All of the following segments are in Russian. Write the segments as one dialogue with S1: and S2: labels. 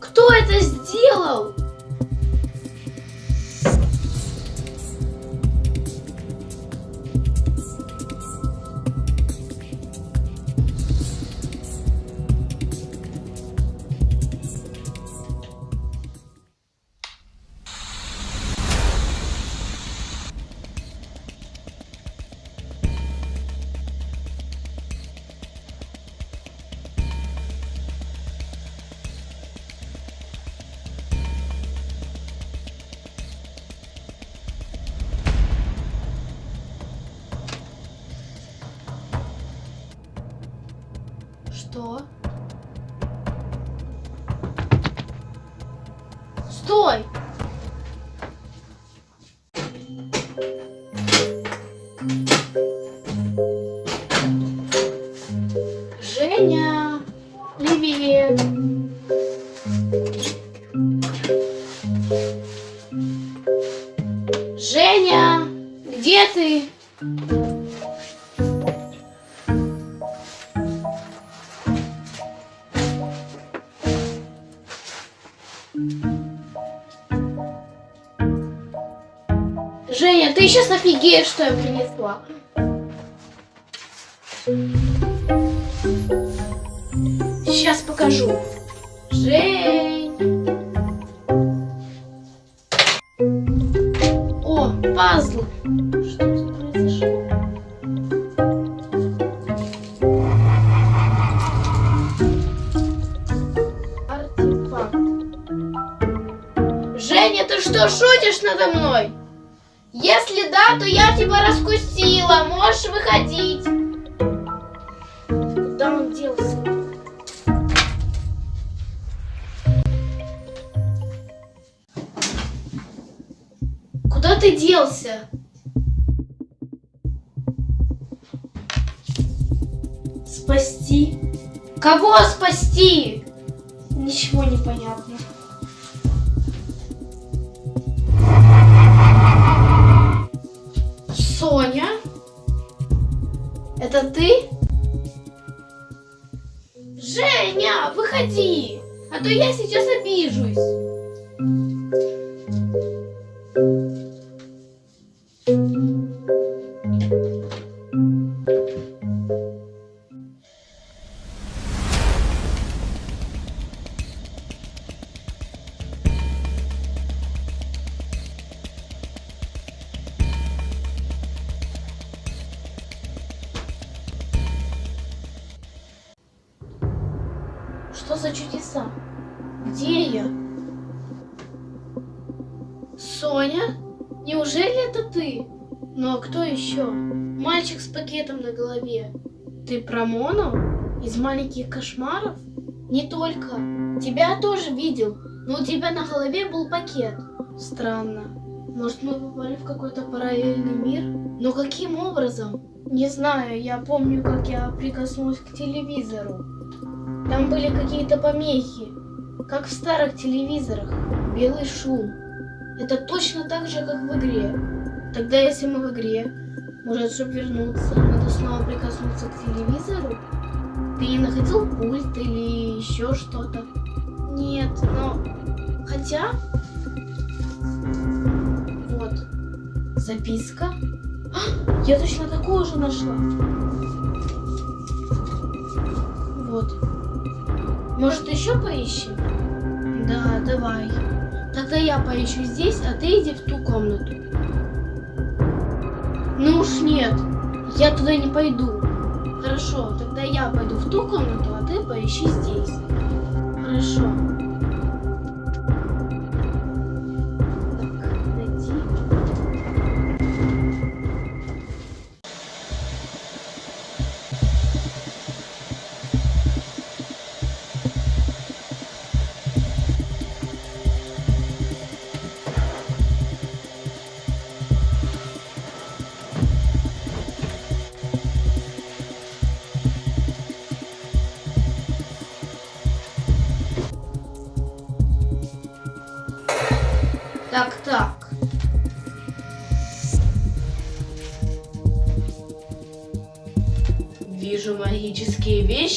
S1: Кто это сделал? Что? Стой! Женя! Женя, ты сейчас офигеешь, что я принесла. Сейчас покажу. Жень. О, пазл. Что что, шутишь надо мной? Если да, то я тебя раскусила. Можешь выходить. Куда он делся? Куда ты делся? Спасти? Кого спасти? Ничего не понятно. Это ты? Женя, выходи, а то я сейчас обижусь. Что за чудеса? Где я? Соня? Неужели это ты? Ну а кто еще? Мальчик с пакетом на голове. Ты про Мону? Из маленьких кошмаров? Не только. Тебя тоже видел, но у тебя на голове был пакет. Странно. Может, мы попали в какой-то параллельный мир? Но каким образом? Не знаю, я помню, как я прикоснулась к телевизору. Там были какие-то помехи, как в старых телевизорах. Белый шум. Это точно так же, как в игре. Тогда, если мы в игре, Может, чтобы вернуться, надо снова прикоснуться к телевизору? Ты не находил пульт или еще что-то? Нет, но... Хотя... Вот. Записка. А, я точно такую же нашла. Может, еще поищем? Да, давай. Тогда я поищу здесь, а ты иди в ту комнату. Ну уж нет, я туда не пойду. Хорошо, тогда я пойду в ту комнату, а ты поищи здесь. Хорошо.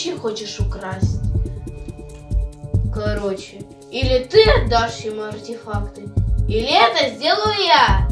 S1: Вещи хочешь украсть. Короче, или ты отдашь ему артефакты, или это сделаю я.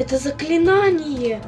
S1: Это заклинание.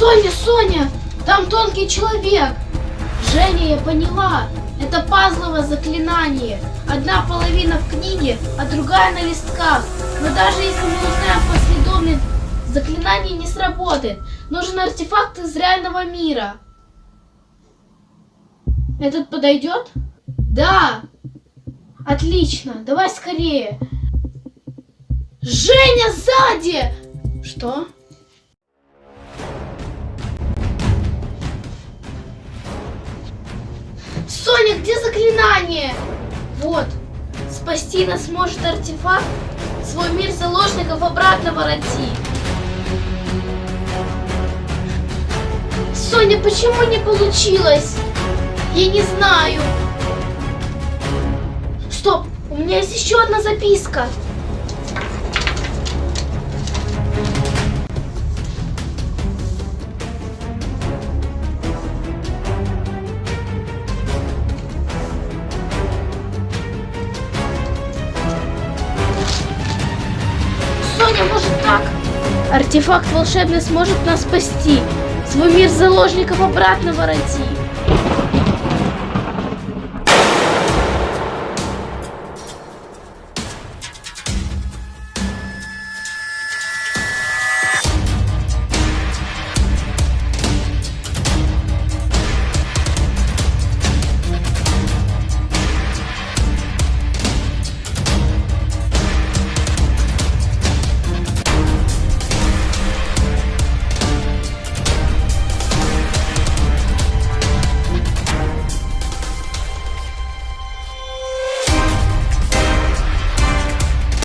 S1: Соня, Соня! Там тонкий человек! Женя, я поняла! Это пазловое заклинание. Одна половина в книге, а другая на листках. Но даже если мы узнаем последовательность, заклинание не сработает. Нужен артефакт из реального мира. Этот подойдет? Да! Отлично, давай скорее. Женя сзади! Что? Соня, где заклинание? Вот. Спасти нас может артефакт. Свой мир заложников обратно вороти. Соня, почему не получилось? Я не знаю. Стоп, у меня есть еще одна записка. Артефакт волшебный сможет нас спасти. Свой мир заложников обратно вороти.